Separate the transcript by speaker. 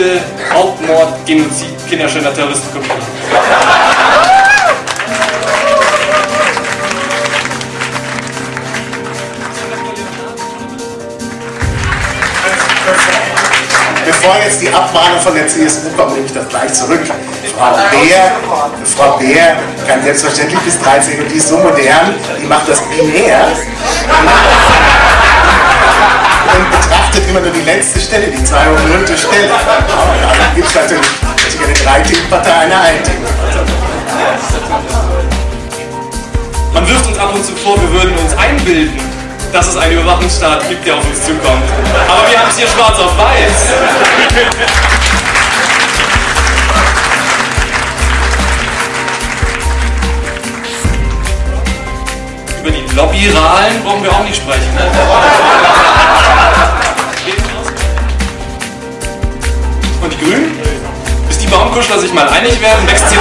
Speaker 1: Liebe, Hauptmord, Genozid, Kinderschänder, Terroristen, Kopie.
Speaker 2: Bevor jetzt die Abmahnung von der CSU kommt, nehme ich das gleich zurück. Frau Bär, Frau Bär kann selbstverständlich bis 13 und die ist so modern, die macht das binär und betrachtet immer nur die letzte Stelle, die 200. Stelle.
Speaker 1: Man wirft uns ab und zu vor, wir würden uns einbilden, dass es einen Überwachungsstaat gibt, der auf uns zukommt. Aber wir haben es hier schwarz auf weiß. Über die Lobbyralen brauchen wir auch nicht sprechen. Und die Grünen? Bis die Baumkuschler sich mal einig werden, wächst sie